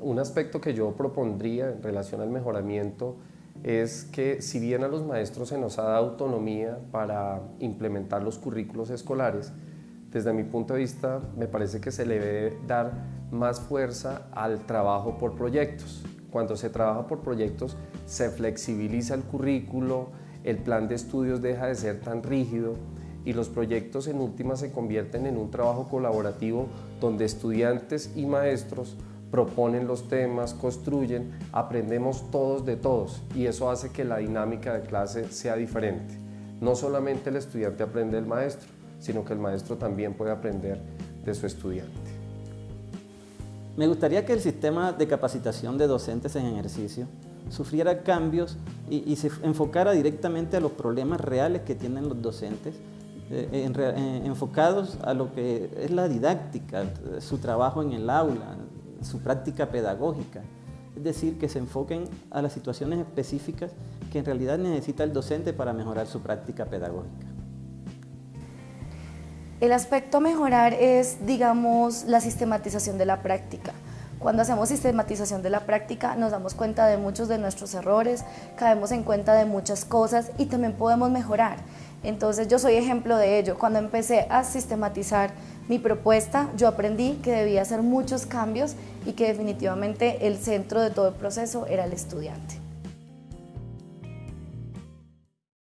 un aspecto que yo propondría en relación al mejoramiento es que si bien a los maestros se nos ha dado autonomía para implementar los currículos escolares, desde mi punto de vista me parece que se le debe dar más fuerza al trabajo por proyectos. Cuando se trabaja por proyectos se flexibiliza el currículo, el plan de estudios deja de ser tan rígido y los proyectos en última se convierten en un trabajo colaborativo donde estudiantes y maestros proponen los temas, construyen, aprendemos todos de todos y eso hace que la dinámica de clase sea diferente. No solamente el estudiante aprende del maestro, sino que el maestro también puede aprender de su estudiante. Me gustaría que el sistema de capacitación de docentes en ejercicio sufriera cambios y, se enfocara directamente a los problemas reales que tienen los docentes, eh, eh, enfocados a lo que es la didáctica, su trabajo en el aula, su práctica pedagógica. Es decir, que se enfoquen a las situaciones específicas que en realidad necesita el docente para mejorar su práctica pedagógica. El aspecto a mejorar es, digamos, la sistematización de la práctica. Cuando hacemos sistematización de la práctica nos damos cuenta de muchos de nuestros errores, caemos en cuenta de muchas cosas y también podemos mejorar. Entonces yo soy ejemplo de ello. Cuando empecé a sistematizar mi propuesta, yo aprendí que debía hacer muchos cambios y que definitivamente el centro de todo el proceso era el estudiante.